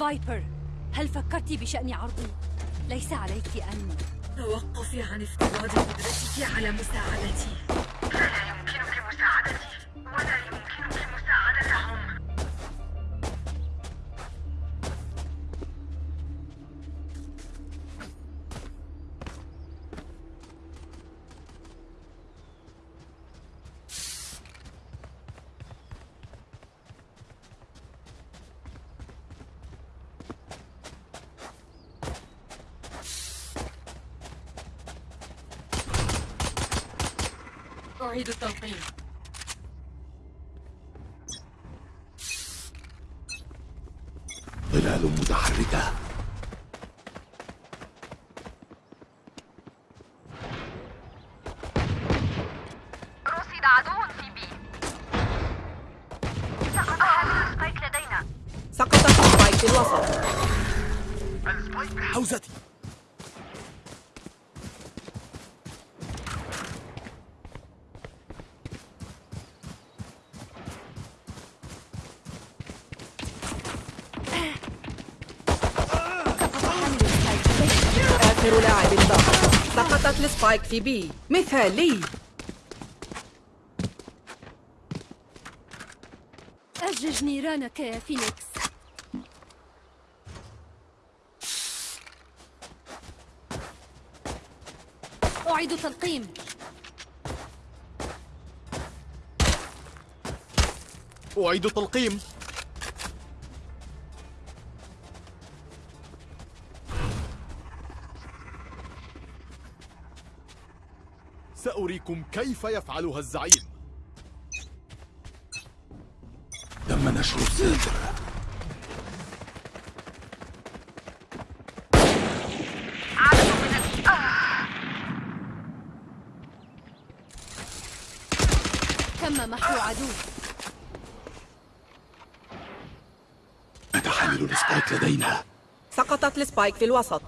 فايبر هل فكرت بشأن عرضي؟ ليس عليك أن توقفي عن افتراض قدرتك على مساعدتي ظلال متحركة رصد عدو في B سقط حامل spike لدينا سقطت spike في الوسط حوزتي آخر لاعب باق ال spike في B مثالي أجج نيرانك يا فينيكس. أعيد تلقيم أعيد تلقيم سأريكم كيف يفعلها الزعيم. تم نشر الساتر عدو من ال... آه. تم محو عدو نتحمل ال spike لدينا. سقطت ال spike في الوسط.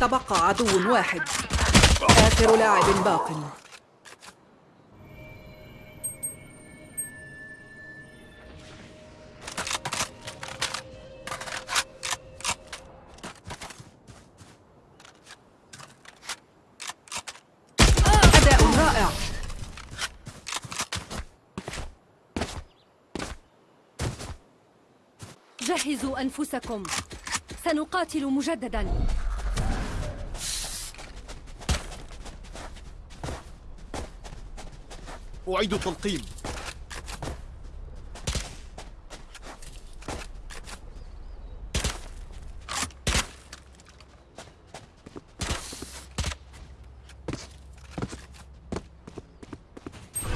تبقى عدو واحد. آخر لاعب باق. أداء رائع. جهزوا أنفسكم. سنقاتل مجددا. أعيد التلقيم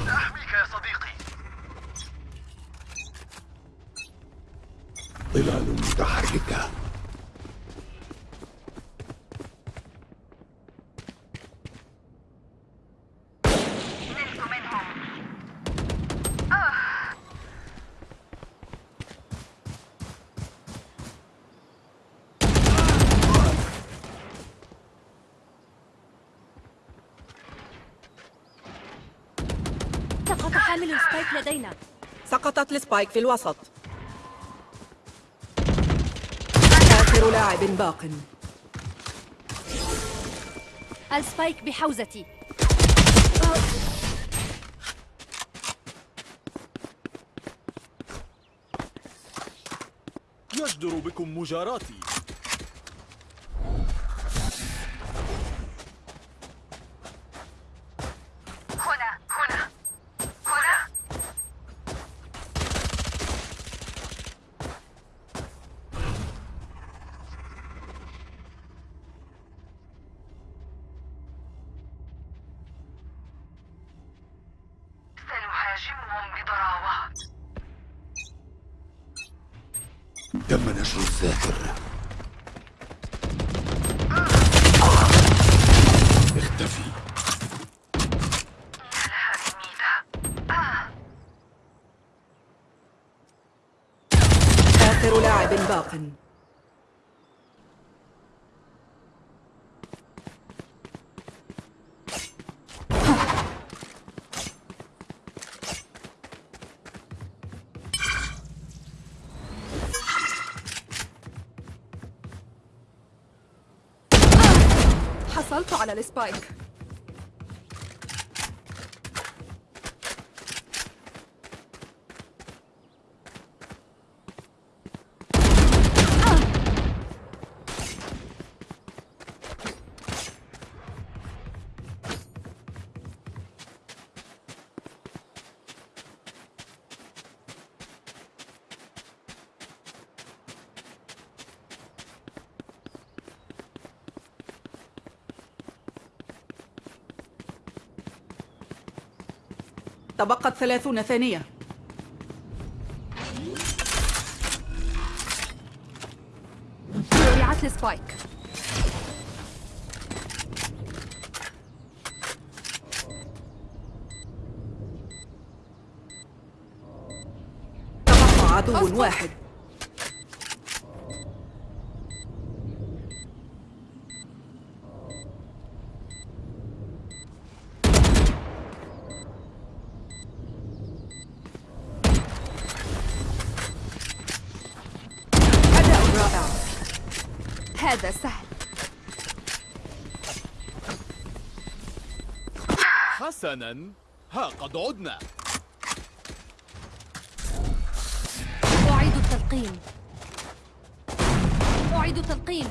أحميك يا صديقي ظلال متحركة نلت منهم آه. سقط حامل السبايك لدينا سقطت ال spike في الوسط. آخر لاعب باق. ال spike بحوزتي. يجدر بكم مجاراتي هنا هنا هنا سنهاجمهم بضراوة تم نشر الساتر اختفي لها سميدة آه. آخر لاعب باق حصلت على السبايك. تبقت ثلاثون ثانية. وضعت السبايك. تبقى عدو واحد أداء رائع هذا سهل حسنا ها قد عدنا. أعيد التلقيم أعيد التلقيم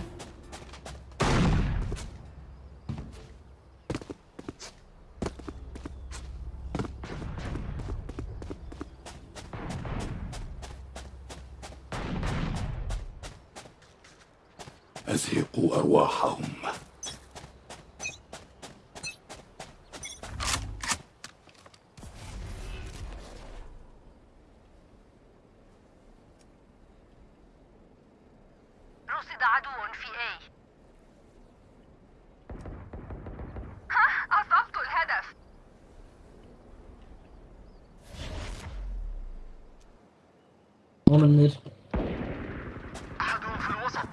رصد عدو في A. ها أصبت الهدف. أحدهم في الوسط.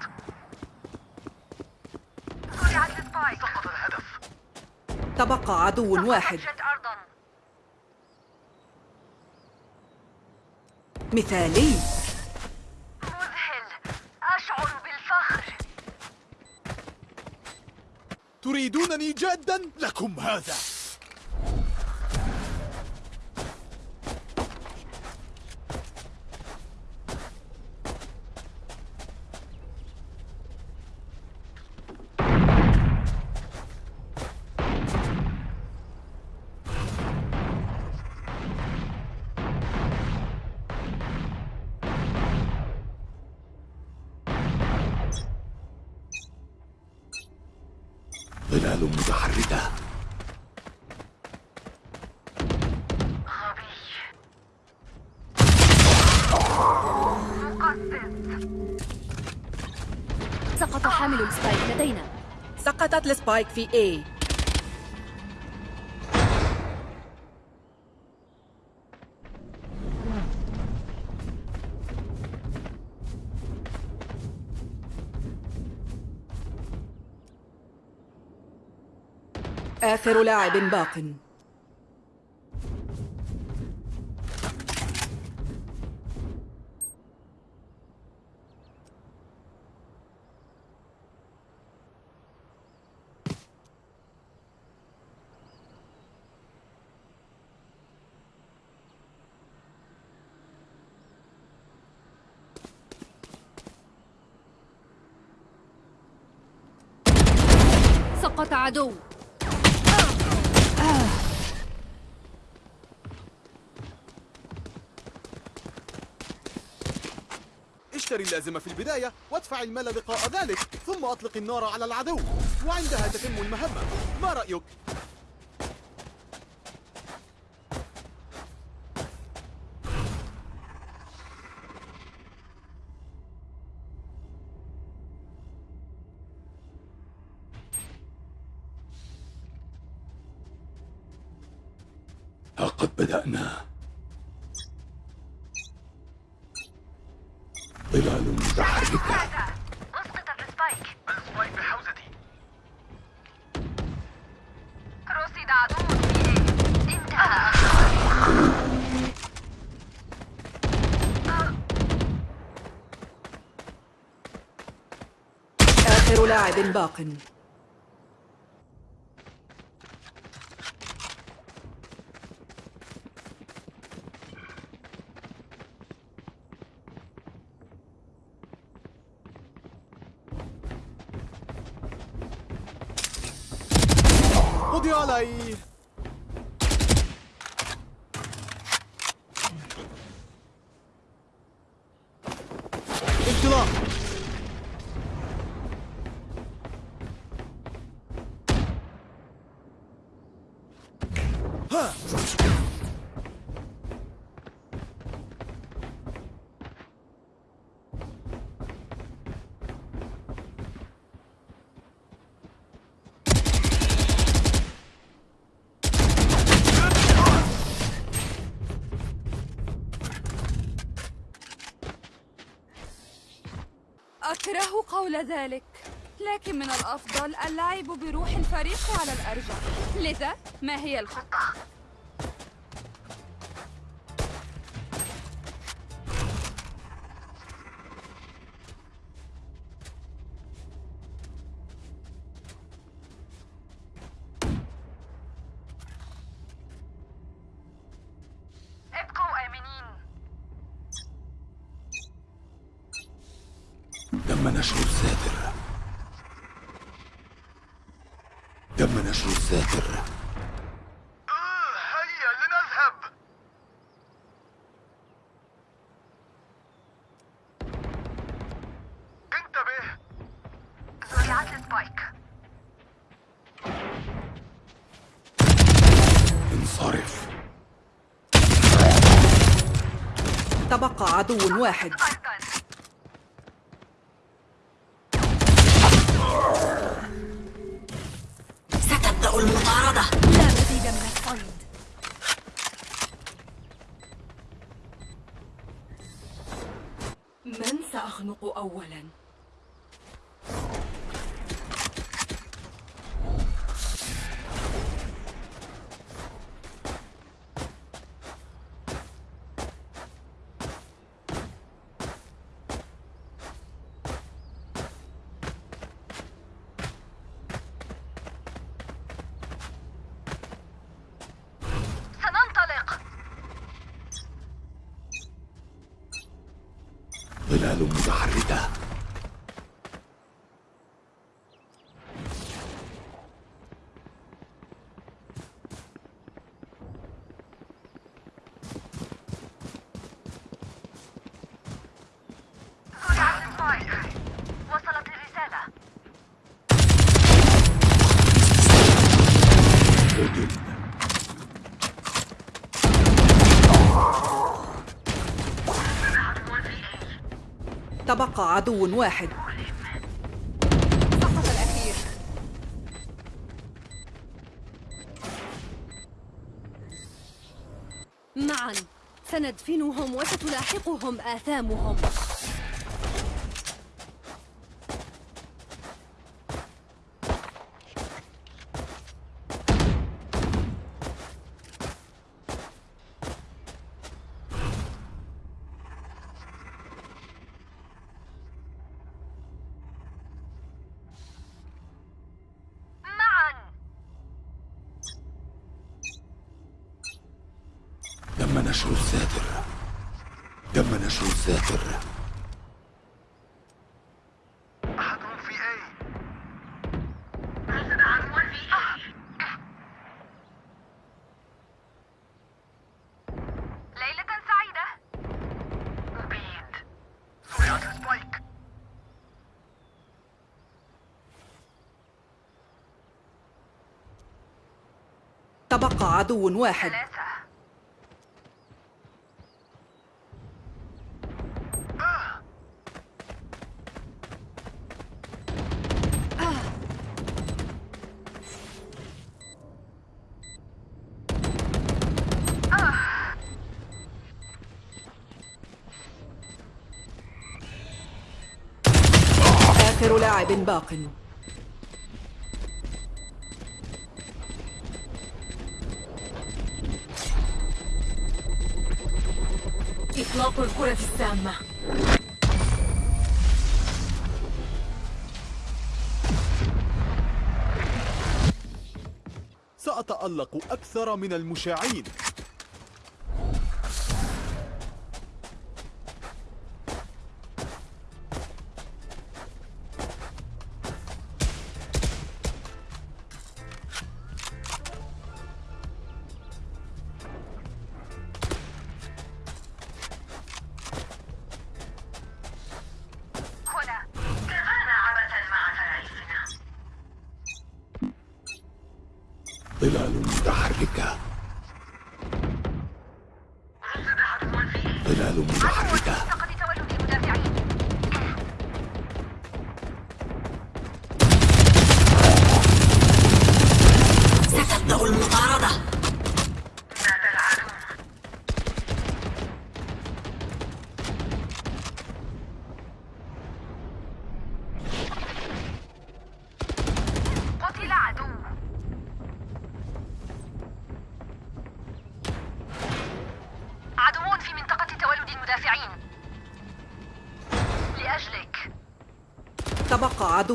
زرعت السبايك سقط الهدف. تبقى عدو واحد. مثالي. تريدونني جادا لكم هذا. ظلال متحركة. سقط حامل ال spike لدينا. سقطت ال spike في A. آخر لاعب باق. سقط عدو. اشتري اللازمة في البداية وادفع المال لقاء ذلك ثم أطلق النار على العدو وعندها تتم المهمة ما رأيك؟ عدد باق. قضي عليه قول ذلك لكن من الأفضل اللعب بروح الفريق على الأرجح لذا ما هي الخطة؟ نشر الساتر. تم نشر الساتر. هيا لنذهب. انتبه. زرعت السبايك. انصرف. تبقى عدو واحد. ظلال متحركة زرعت السبايك وصلت الرسالة قتل تبقى عدو واحد. معا. سندفنهم وستلاحقهم آثامهم معا تم نشر الساتر تم نشر الساتر أحدهم في أي ليلة سعيدة أبيد زرعت السبايك تبقى عدو واحد. آخر لاعب باق. الكرة السامة. سأتألق أكثر من المشاعين. ظلال متحركة. ظلال متحركة.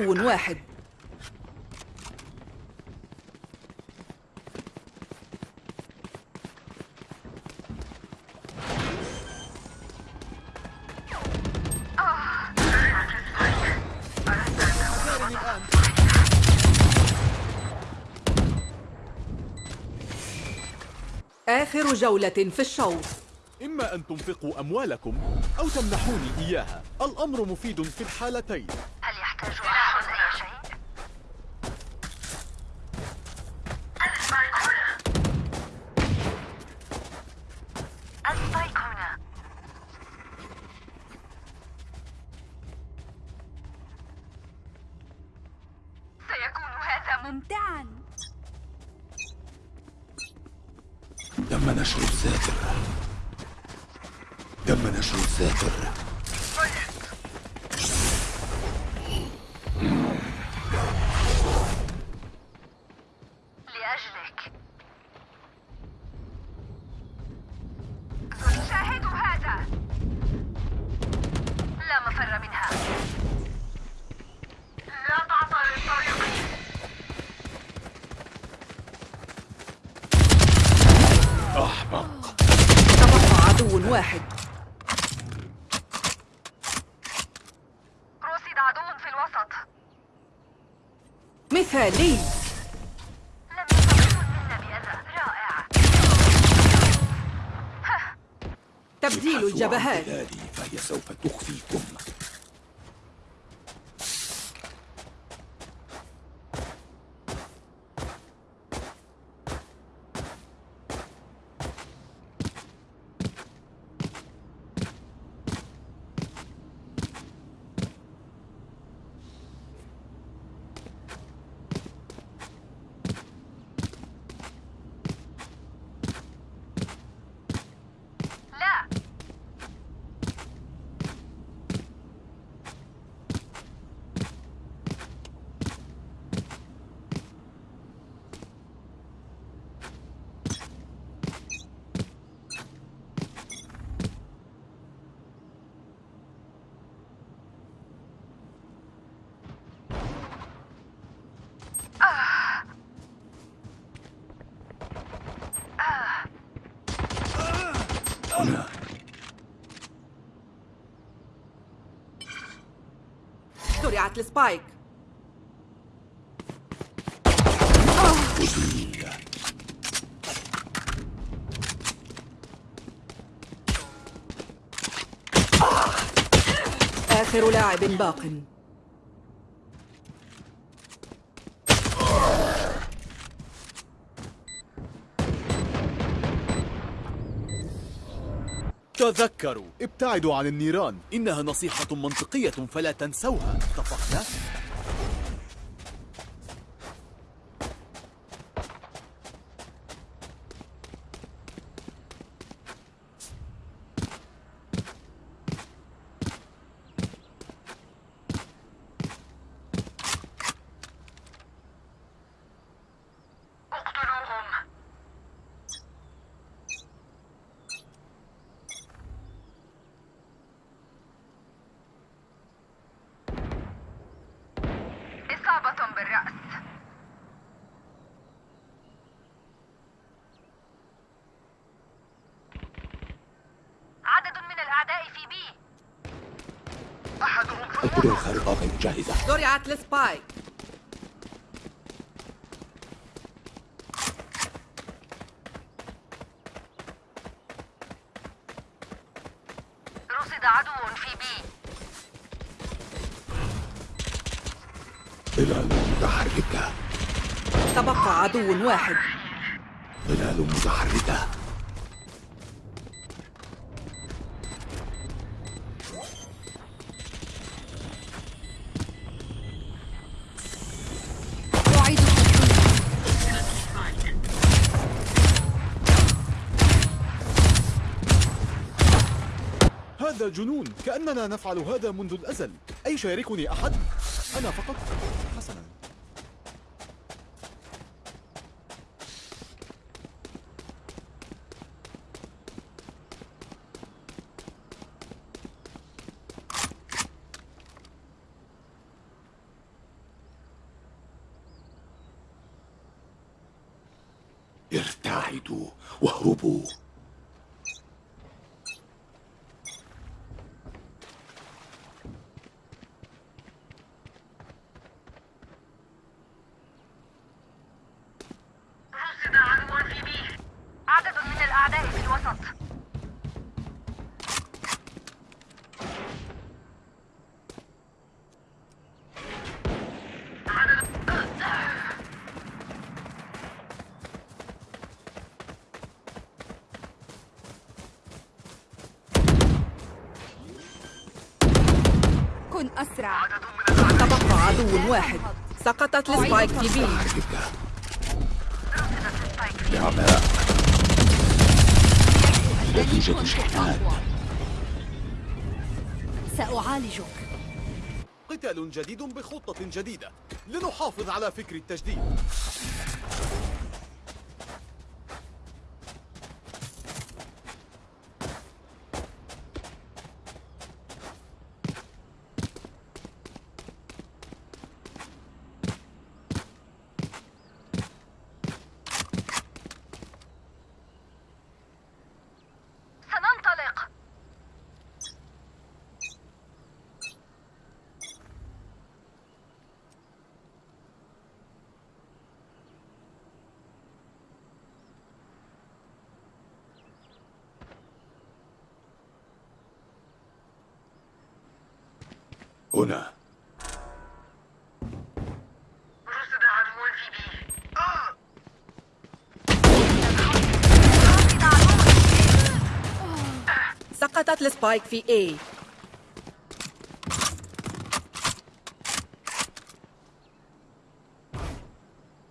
عدو واحد. آخر جولة في الشوط. إما أن تنفقوا أموالكم أو تمنحوني إياها. الأمر مفيد في الحالتين. هل يحتاج تبقى عدو واحد رصد عدو في الوسط مثالي لم منا بأذى رائع تبديل الجبهات. فهي سوف تخفيكم لا هنا زرعت السبايك أزيل آخر لاعب باق. تذكروا. ابتعدوا عن النيران. إنها نصيحة منطقية فلا تنسوها. اتفقنا؟ اقتلوهم إصابة بالرأس عدد من الأعداء في B القدرة الخارقة غير جاهزة زرعت ال spike رصد عدو في B. ظلال متحركة. تبقى عدو واحد. سأنال متحركة. هذا جنون كأننا نفعل هذا منذ الأزل أي شاركني أحد؟ أنا فقط حسنا ارتعدوا واهربوا رصد عدو في بي عدد من الأعداء في الوسط كن أسرع. تبقى عدو واحد. سقطت السبايك في بي. نعماء لا توجد شحنات سأعالجك. قتال جديد بخطة جديدة. لنحافظ على فكر التجديد. هنا. سقطت السبايك في A.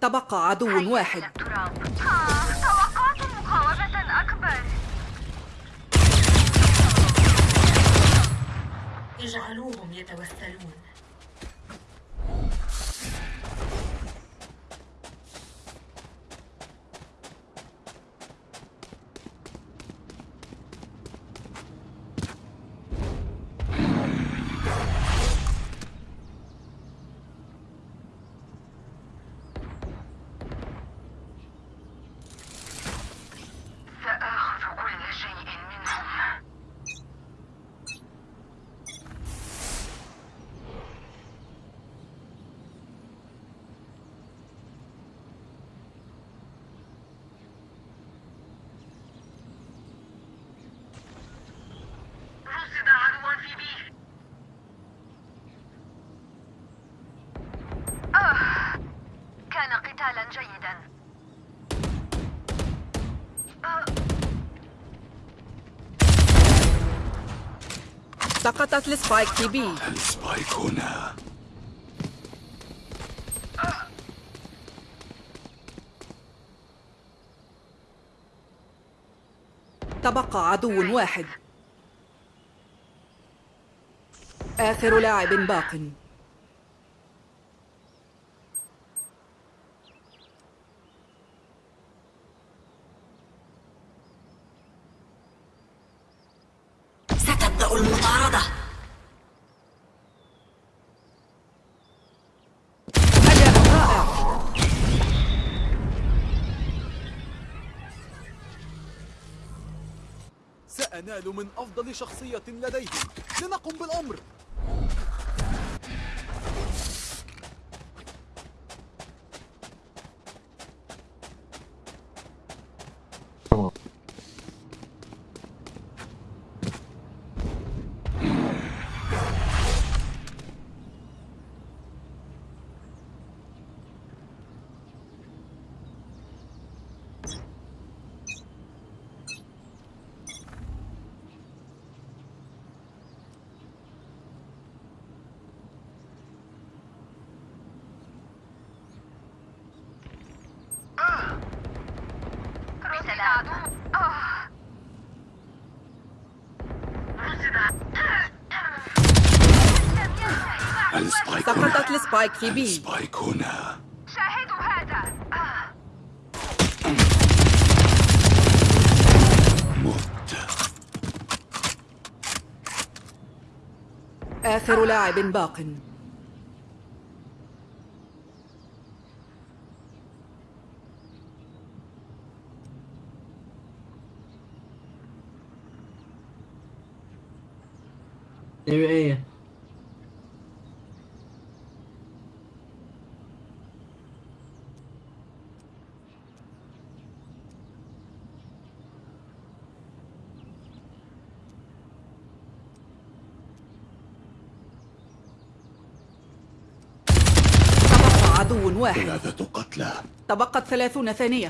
تبقى عدو واحد. اجعلوهم يتوسلون سآخذ كل شيء منهم رصد عدو في B آه كان قتالا جيدا آه سقطت ال spike في B. ال spike هنا. تبقى عدو واحد. آخر لاعب باق ستبدأ المطاردة أداء رائع سأنال من أفضل شخصية لديهم. لنقم بالأمر. ال spike في B. spike هنا. شاهدوا هذا. مت آخر لاعب باق. Area A. تبقى عدو واحد. ثلاثة قتلى. تبقت ثلاثون ثانية.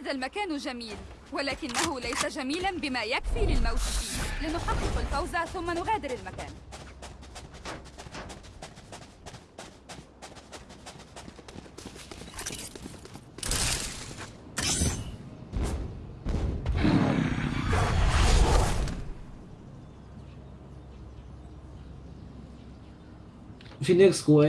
هذا المكان جميل ولكنه ليس جميلا بما يكفي للموت فيه. لنحقق الفوز ثم نغادر المكان. Phoenix của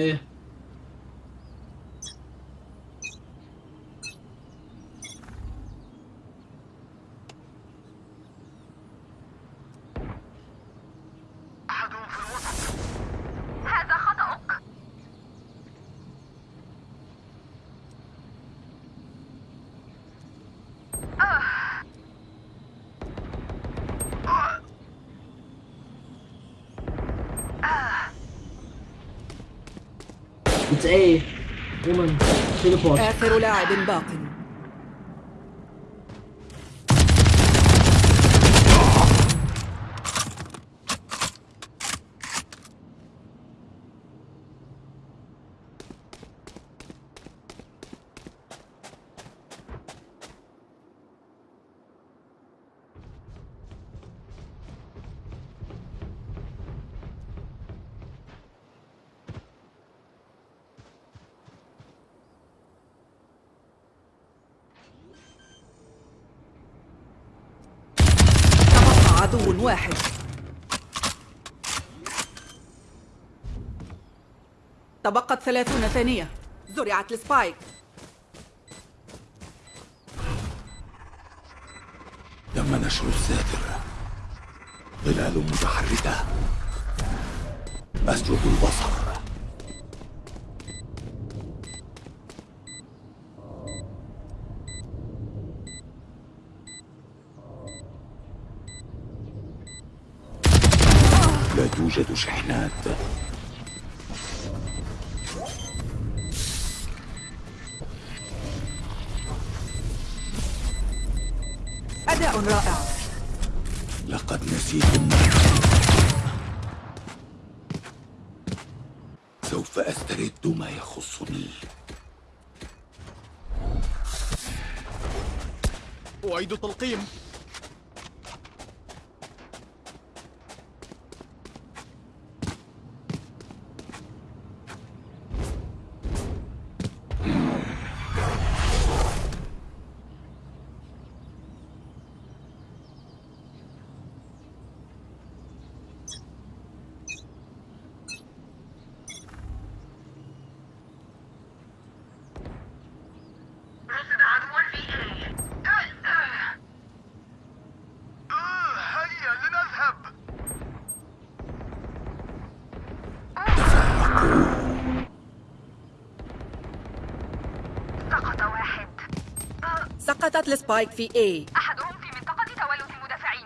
آخر لاعب باق تبقى عدو واحد. تبقت ثلاثون ثانية. زرعت السبايك. تم نشر الساتر ظلال متحركة. أسجد البصر. لا توجد شحنات. أداء رائع. لقد نسيتم سوف أسترد ما يخصني. أعيد التلقيم رصد عدو في A هيا لنذهب سقط واحد سقطت السبايك في A أحدهم في منطقة تولد المدافعين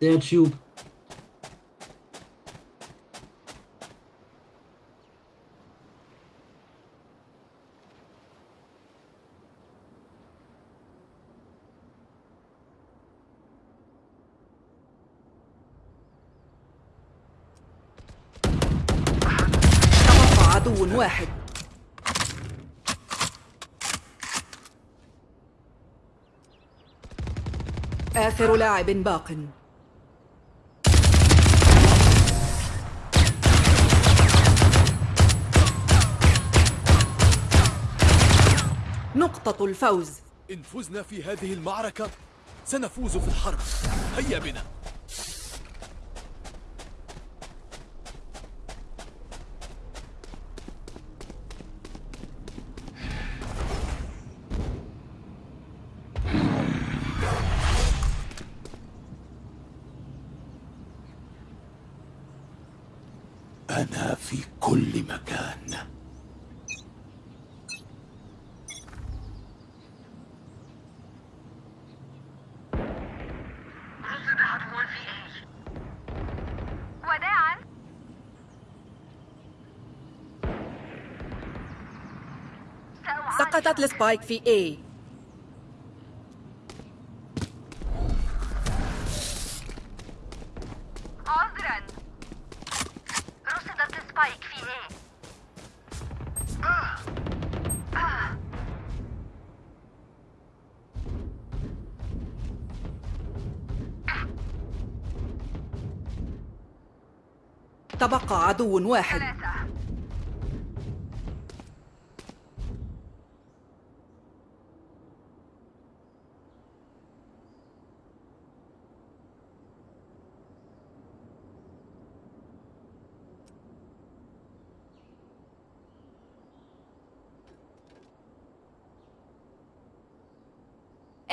Their tube. تبقى عدو واحد آخر لاعب باق. نقطة الفوز. إن فزنا في هذه المعركة سنفوز في الحرب. هيا بنا أنا في كل مكان رصد عدو في اي وداعا سقطت السبايك في A. عذرا. رصدت السبايك في إيه تبقى عدو واحد. ثلاثة.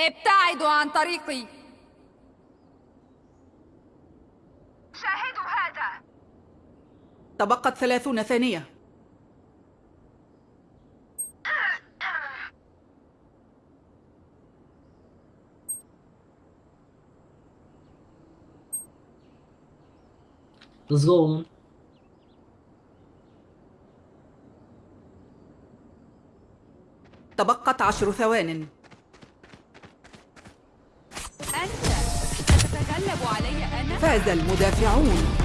ابتعدوا عن طريقي. شاهدوا هذا. تبقت ثلاثون ثانية. Let's go woman. تبقت عشر ثوان. ستتغلب علي أنا. فاز المدافعون.